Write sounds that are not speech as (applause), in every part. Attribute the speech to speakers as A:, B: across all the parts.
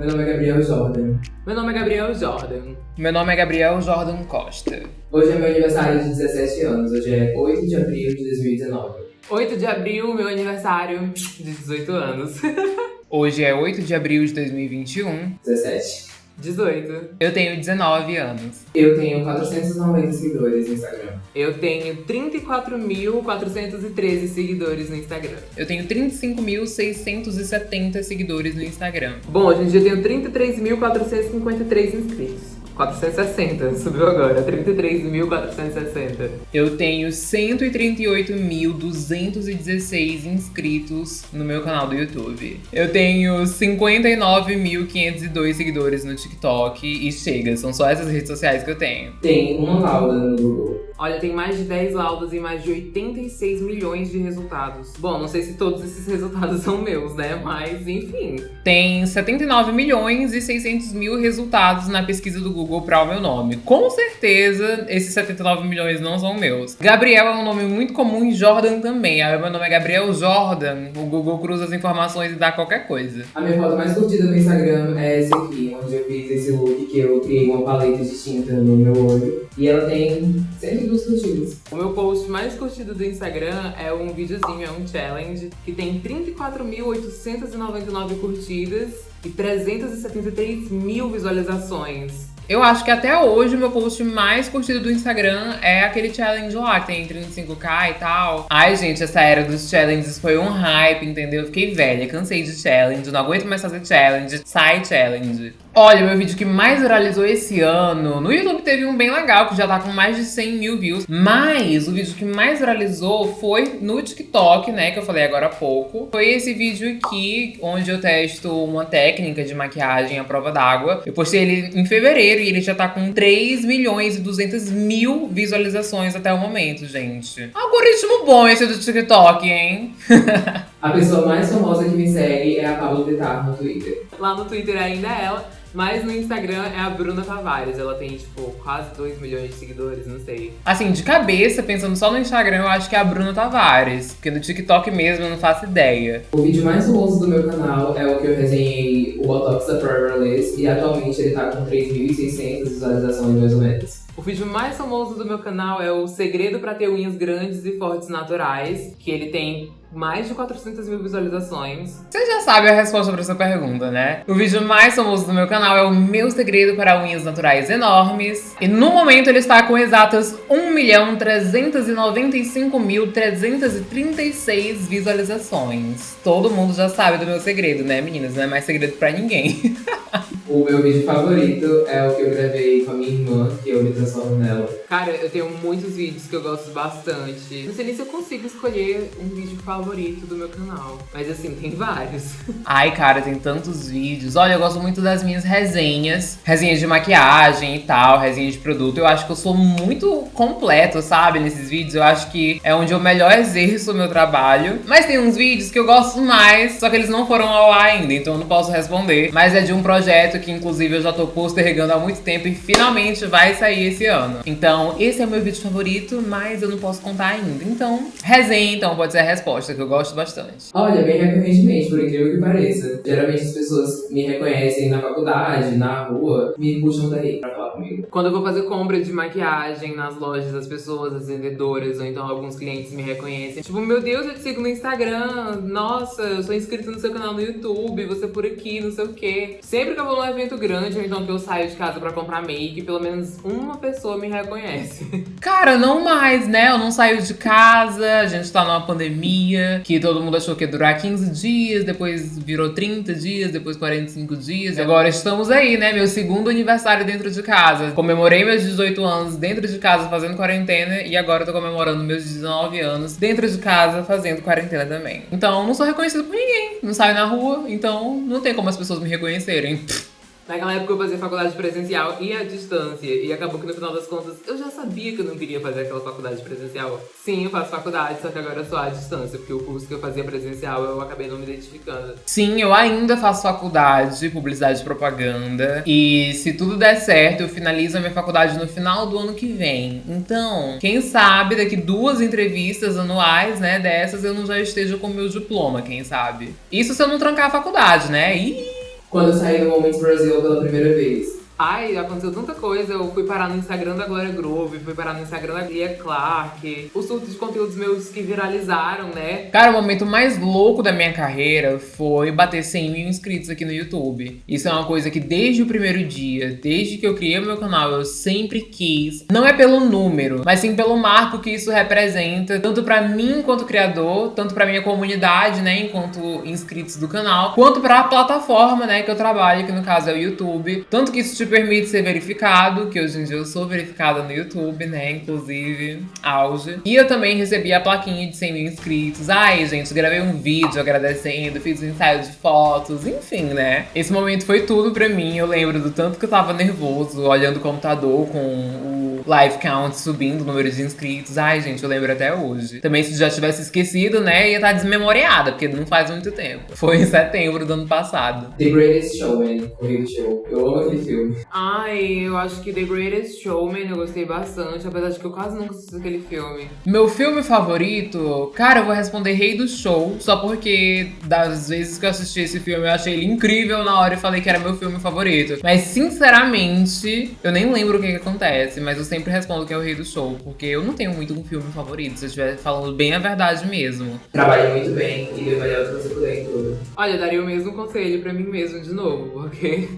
A: Meu nome é Gabriel Jordan.
B: Meu nome é Gabriel Jordan.
C: Meu nome é Gabriel Jordan Costa.
A: Hoje é meu aniversário de 17 anos. Hoje é 8 de abril de 2019.
B: 8 de abril, meu aniversário de 18 anos. (laughs)
C: Hoje é 8 de abril de 2021.
A: 17.
B: 18.
C: Eu tenho 19 anos.
A: Eu tenho 490 seguidores no Instagram.
B: Eu tenho 34.413 seguidores no Instagram.
C: Eu tenho 35.670 seguidores no Instagram.
B: Bom, hoje em dia eu tenho 33.453 inscritos. 460, subiu agora, 33.460.
C: Eu tenho 138.216 inscritos no meu canal do YouTube. Eu tenho 59.502 seguidores no TikTok e chega, são só essas redes sociais que eu tenho.
A: Tem uma lauda no Google.
B: Olha, tem mais de 10 laudas e mais de 86 milhões de resultados. Bom, não sei se todos esses resultados são meus, né? Mas, enfim.
C: Tem 79 milhões e 600 mil resultados na pesquisa do Google para o meu nome. Com certeza, esses 79 milhões não são meus. Gabriel é um nome muito comum e Jordan também. Aí meu nome é Gabriel Jordan. O Google cruza as informações e dá qualquer coisa.
A: A minha foto mais curtida no Instagram é essa aqui, onde eu fiz esse look que eu criei uma paleta de tinta no meu olho. E ela tem 102 curtidas.
B: O meu post mais curtido do Instagram é um videozinho, é um challenge, que tem 34.899 curtidas e 373 mil visualizações.
C: Eu acho que até hoje o meu post mais curtido do Instagram é aquele challenge lá, que tem 35k e tal. Ai, gente, essa era dos challenges foi um hype, entendeu? Eu fiquei velha, cansei de challenge, não aguento mais fazer challenge, sai challenge. Olha, meu vídeo que mais viralizou esse ano, no YouTube teve um bem legal, que já tá com mais de 100 mil views, mas o vídeo que mais viralizou foi no TikTok, né, que eu falei agora há pouco. Foi esse vídeo aqui, onde eu testo uma técnica de maquiagem à prova d'água. Eu postei ele em fevereiro e ele já tá com 3 milhões e 200 mil visualizações até o momento, gente. Algoritmo bom esse do TikTok, hein? (laughs)
A: A pessoa mais famosa que me segue é a Pablo Vittar no Twitter.
B: Lá no Twitter ainda é ela. Mas no Instagram é a Bruna Tavares. Ela tem, tipo, quase 2 milhões de seguidores, não sei.
C: Assim, de cabeça, pensando só no Instagram, eu acho que é a Bruna Tavares. Porque no TikTok mesmo eu não faço ideia.
A: O vídeo mais famoso do meu canal é o que eu resenhei o Botox da Forever Liz. E atualmente ele tá com 3.600 visualizações, mais ou menos.
B: O vídeo mais famoso do meu canal é o Segredo para ter unhas grandes e fortes naturais, que ele tem mais de 400 mil visualizações.
C: Você já sabe a resposta para essa pergunta, né? O vídeo mais famoso do meu canal é o meu segredo para unhas naturais enormes. E no momento ele está com exatas 1.395.336 visualizações. Todo mundo já sabe do meu segredo, né, meninas? Não é mais segredo para ninguém. (laughs)
A: O meu vídeo favorito é o que eu gravei com a minha irmã, que eu me transformo nela.
B: Cara, eu tenho muitos vídeos que eu gosto bastante. Não sei nem se eu consigo escolher um vídeo favorito do meu canal. Mas assim, tem vários. (laughs)
C: Ai, cara, tem tantos vídeos. Olha, eu gosto muito das minhas resenhas. Resenhas de maquiagem e tal, resenhas de produto. Eu acho que eu sou muito completo, sabe, nesses vídeos. Eu acho que é onde eu melhor exerço o meu trabalho. Mas tem uns vídeos que eu gosto mais, só que eles não foram ao ar ainda, então eu não posso responder. Mas é de um projeto que inclusive eu já tô postergando há muito tempo e finalmente vai sair esse ano. Então, esse é o meu vídeo favorito, mas eu não posso contar ainda. Então, resenha então pode ser a resposta, que eu gosto bastante.
A: Olha, bem recorrentemente, por incrível que pareça. Geralmente as pessoas me reconhecem na faculdade, na rua, me puxam daí pra comigo.
B: Quando eu vou fazer compra de maquiagem nas lojas, as pessoas, as vendedoras, ou então alguns clientes me reconhecem. Tipo, meu Deus, eu te sigo no Instagram. Nossa, eu sou inscrito no seu canal no YouTube, você por aqui, não sei o quê. Sempre que eu vou num evento grande, ou então que eu saio de casa pra comprar make, pelo menos uma pessoa me reconhece. (laughs)
C: Cara, não mais, né? Eu não saio de casa, a gente tá numa pandemia, que todo mundo achou que ia durar 15 dias, depois virou 30 dias, depois 45 dias. E agora estamos aí, né? Meu segundo aniversário dentro de casa. Comemorei meus 18 anos dentro de casa fazendo quarentena e agora tô comemorando meus 19 anos dentro de casa fazendo quarentena também. Então, não sou reconhecido por ninguém. Não saio na rua, então não tem como as pessoas me reconhecerem.
B: Naquela época eu fazia faculdade presencial e à distância. E acabou que no final das contas eu já sabia que eu não queria fazer aquela faculdade presencial. Sim, eu faço faculdade, só que agora sou à distância, porque o curso que eu fazia presencial eu acabei não me identificando.
C: Sim, eu ainda faço faculdade, publicidade e propaganda. E se tudo der certo, eu finalizo a minha faculdade no final do ano que vem. Então, quem sabe daqui duas entrevistas anuais, né, dessas, eu não já esteja com o meu diploma, quem sabe? Isso se eu não trancar a faculdade, né? Ih!
A: Quando eu saí do Moments Brasil pela primeira vez.
B: Ai, aconteceu tanta coisa. Eu fui parar no Instagram da Glória Groove, fui parar no Instagram da Lia Clark. Os surtos de conteúdos meus que viralizaram, né?
C: Cara, o momento mais louco da minha carreira foi bater 100 mil inscritos aqui no YouTube. Isso é uma coisa que desde o primeiro dia, desde que eu criei meu canal, eu sempre quis. Não é pelo número, mas sim pelo marco que isso representa, tanto pra mim enquanto criador, tanto pra minha comunidade, né, enquanto inscritos do canal, quanto pra plataforma, né, que eu trabalho, que no caso é o YouTube. Tanto que isso, tipo, permite ser verificado, que hoje em dia eu sou verificada no YouTube, né? Inclusive, auge. E eu também recebi a plaquinha de 100 mil inscritos. Ai, gente, gravei um vídeo agradecendo, fiz um ensaio de fotos, enfim, né? Esse momento foi tudo pra mim. Eu lembro do tanto que eu tava nervoso, olhando o computador com o live count subindo, o número de inscritos. Ai, gente, eu lembro até hoje. Também se já tivesse esquecido, né, ia estar tá desmemoriada, porque não faz muito tempo. Foi em setembro do ano passado.
A: The Greatest Showman, Correio Show. Eu amo aquele filme.
B: Ai, eu acho que The Greatest Showman eu gostei bastante, apesar de que eu quase nunca assisti aquele filme.
C: Meu filme favorito, cara, eu vou responder Rei do Show, só porque das vezes que eu assisti esse filme eu achei ele incrível na hora e falei que era meu filme favorito. Mas sinceramente, eu nem lembro o que, que acontece, mas eu sempre respondo que é o Rei do Show, porque eu não tenho muito um filme favorito, se eu estiver falando bem a verdade mesmo.
A: Trabalha muito bem e deu melhor que você puder em tudo.
B: Olha, eu daria o mesmo conselho pra mim mesmo de novo, porque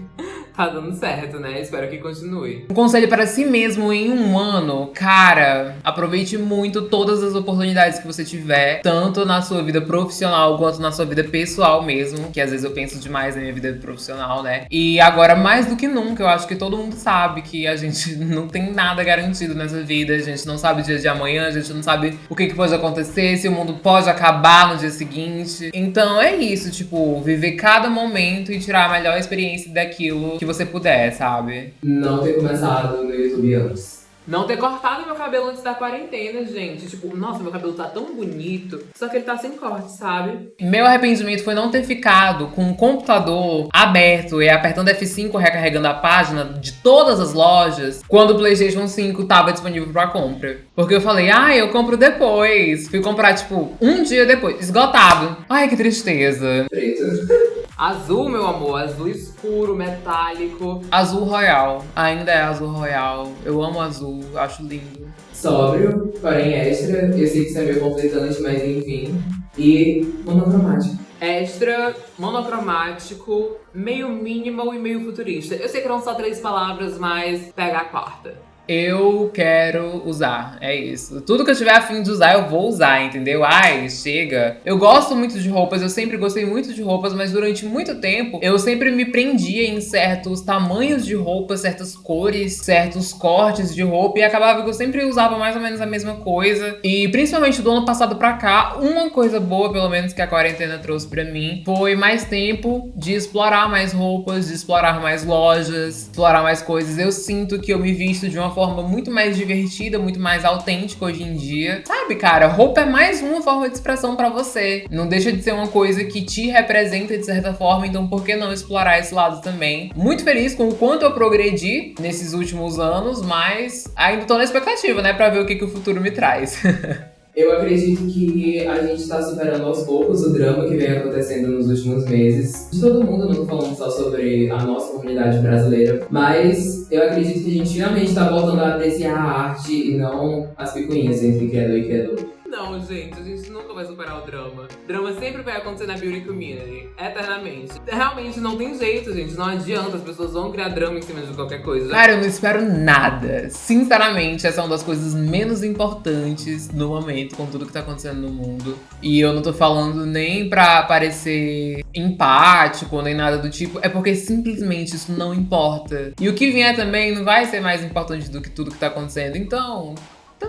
B: tá dando certo, né? Espero que continue.
C: Um conselho para si mesmo em um ano, cara, aproveite muito todas as oportunidades que você tiver, tanto na sua vida profissional quanto na sua vida pessoal mesmo, que às vezes eu penso demais na minha vida profissional, né? E agora, mais do que nunca, eu acho que todo mundo sabe que a gente (laughs) não tem nada garantido nessa vida, a gente não sabe o dia de amanhã, a gente não sabe o que, que pode acontecer, se o mundo pode acabar no dia seguinte. Então é isso, tipo, viver cada momento e tirar a melhor experiência daquilo que você puder, sabe?
A: Não ter começado no YouTube antes.
B: Não ter cortado meu cabelo antes da quarentena, gente. Tipo, nossa, meu cabelo tá tão bonito. Só que ele tá sem corte, sabe?
C: Meu arrependimento foi não ter ficado com o computador aberto e apertando F5 recarregando a página de todas as lojas quando o PlayStation 5 tava disponível pra compra. Porque eu falei, ah, eu compro depois. Fui comprar, tipo, um dia depois. Esgotado. Ai, que tristeza.
A: Preto.
B: Azul, meu amor, azul escuro, metálico.
C: Azul royal. Ainda é azul royal. Eu amo azul, acho lindo.
A: Sóbrio, porém extra. Eu sei que isso é meio conflitante, mas enfim. E monocromático.
B: Extra, monocromático, meio minimal e meio futurista. Eu sei que eram só três palavras, mas pega a quarta.
C: Eu quero usar, é isso. Tudo que eu tiver afim de usar, eu vou usar, entendeu? Ai, chega. Eu gosto muito de roupas, eu sempre gostei muito de roupas, mas durante muito tempo eu sempre me prendia em certos tamanhos de roupas, certas cores, certos cortes de roupa e acabava que eu sempre usava mais ou menos a mesma coisa. E principalmente do ano passado pra cá, uma coisa boa, pelo menos, que a quarentena trouxe pra mim foi mais tempo de explorar mais roupas, de explorar mais lojas, explorar mais coisas. Eu sinto que eu me visto de uma forma muito mais divertida, muito mais autêntica hoje em dia. Sabe, cara, roupa é mais uma forma de expressão pra você. Não deixa de ser uma coisa que te representa de certa forma, então por que não explorar esse lado também? Muito feliz com o quanto eu progredi nesses últimos anos, mas ainda tô na expectativa, né, pra ver o que, que o futuro me traz. (laughs)
A: Eu acredito que a gente está superando aos poucos o drama que vem acontecendo nos últimos meses. De todo mundo, não tô falando só sobre a nossa comunidade brasileira, mas eu acredito que a gente finalmente está voltando a apreciar a arte e não as picuinhas entre criador e criador.
B: Não, gente, a gente nunca vai superar o drama. Drama sempre vai acontecer na beauty community, eternamente. Realmente não tem jeito, gente. Não adianta, as pessoas vão criar drama em cima de qualquer coisa.
C: Cara, eu não espero nada. Sinceramente, essa é uma das coisas menos importantes no momento, com tudo que tá acontecendo no mundo. E eu não tô falando nem pra parecer empático, nem nada do tipo. É porque simplesmente isso não importa. E o que vier também não vai ser mais importante do que tudo que tá acontecendo. Então,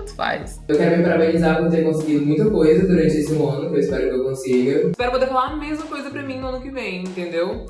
C: tanto faz.
A: Eu quero me parabenizar por ter conseguido muita coisa durante esse ano, que eu espero que eu consiga.
B: Espero poder falar a mesma coisa pra mim no ano que vem, entendeu?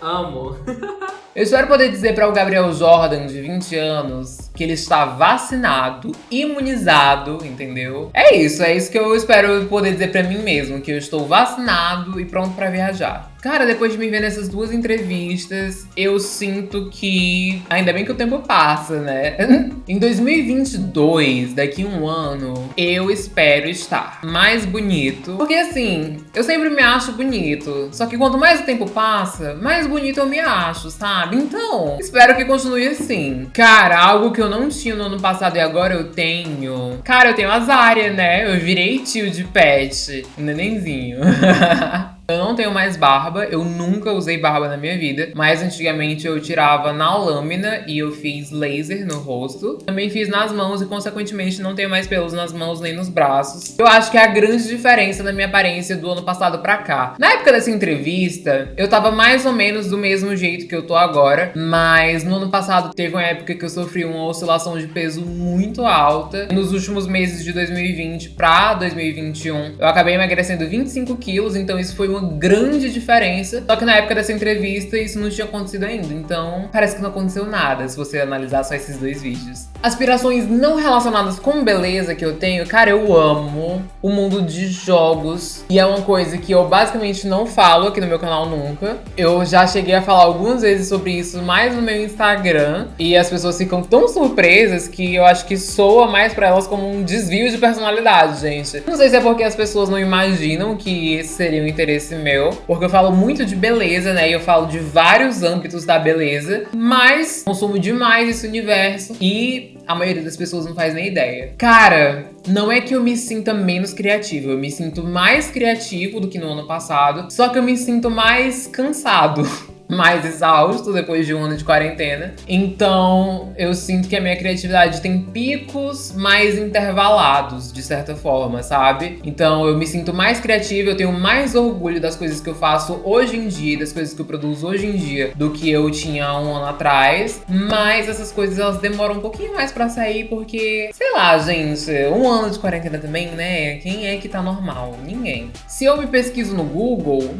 B: Amo. (laughs)
C: Eu espero poder dizer para o Gabriel Jordan, de 20 anos, que ele está vacinado, imunizado, entendeu? É isso, é isso que eu espero poder dizer para mim mesmo, que eu estou vacinado e pronto para viajar. Cara, depois de me ver nessas duas entrevistas, eu sinto que. Ainda bem que o tempo passa, né? (laughs) em 2022, daqui um ano, eu espero estar mais bonito. Porque assim, eu sempre me acho bonito. Só que quanto mais o tempo passa, mais bonito eu me acho, sabe? Então, espero que continue assim. Cara, algo que eu não tinha no ano passado e agora eu tenho. Cara, eu tenho as áreas, né? Eu virei tio de pet. Nenenzinho. (laughs) Eu não tenho mais barba, eu nunca usei barba na minha vida, mas antigamente eu tirava na lâmina e eu fiz laser no rosto. Também fiz nas mãos e, consequentemente, não tenho mais pelos nas mãos nem nos braços. Eu acho que é a grande diferença na minha aparência do ano passado pra cá. Na época dessa entrevista, eu tava mais ou menos do mesmo jeito que eu tô agora, mas no ano passado teve uma época que eu sofri uma oscilação de peso muito alta. Nos últimos meses de 2020 pra 2021, eu acabei emagrecendo 25 quilos, então isso foi uma grande diferença. Só que na época dessa entrevista isso não tinha acontecido ainda. Então parece que não aconteceu nada se você analisar só esses dois vídeos. Aspirações não relacionadas com beleza que eu tenho, cara, eu amo o mundo de jogos. E é uma coisa que eu basicamente não falo aqui no meu canal nunca. Eu já cheguei a falar algumas vezes sobre isso mais no meu Instagram. E as pessoas ficam tão surpresas que eu acho que soa mais pra elas como um desvio de personalidade, gente. Não sei se é porque as pessoas não imaginam que esse seria um interesse meu, porque eu falo muito de beleza, né? E eu falo de vários âmbitos da beleza, mas consumo demais esse universo e a maioria das pessoas não faz nem ideia. Cara, não é que eu me sinta menos criativo, eu me sinto mais criativo do que no ano passado, só que eu me sinto mais cansado. (laughs) mais exausto depois de um ano de quarentena. Então, eu sinto que a minha criatividade tem picos mais intervalados, de certa forma, sabe? Então, eu me sinto mais criativa, eu tenho mais orgulho das coisas que eu faço hoje em dia, das coisas que eu produzo hoje em dia, do que eu tinha um ano atrás. Mas essas coisas, elas demoram um pouquinho mais para sair, porque, sei lá, gente, um ano de quarentena também, né? Quem é que tá normal? Ninguém. Se eu me pesquiso no Google,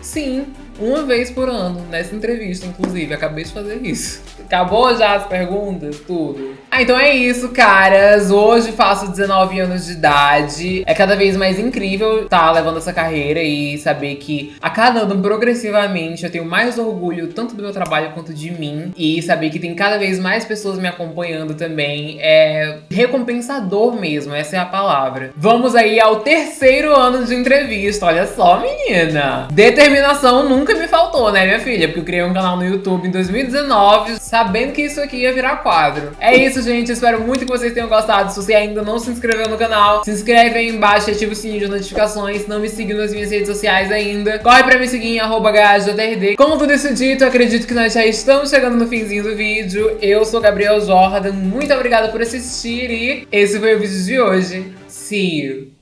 C: sim, uma vez por ano, nessa entrevista, inclusive. Acabei de fazer isso. Acabou já as perguntas? Tudo. Ah, então é isso, caras. Hoje faço 19 anos de idade. É cada vez mais incrível estar tá levando essa carreira e saber que a cada ano, progressivamente, eu tenho mais orgulho tanto do meu trabalho quanto de mim. E saber que tem cada vez mais pessoas me acompanhando também. É recompensador mesmo, essa é a palavra. Vamos aí ao terceiro ano de entrevista. Olha só, menina. Determinação nunca nunca me faltou, né, minha filha? Porque eu criei um canal no YouTube em 2019, sabendo que isso aqui ia virar quadro. É isso, gente. Espero muito que vocês tenham gostado. Se você ainda não se inscreveu no canal, se inscreve aí embaixo e ativa o sininho de notificações. Não me siga nas minhas redes sociais ainda. Corre pra me seguir em arroba Com tudo isso dito, acredito que nós já estamos chegando no finzinho do vídeo. Eu sou Gabriel Jordan. Muito obrigada por assistir e esse foi o vídeo de hoje. See you!